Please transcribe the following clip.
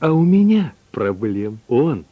А у меня проблем он.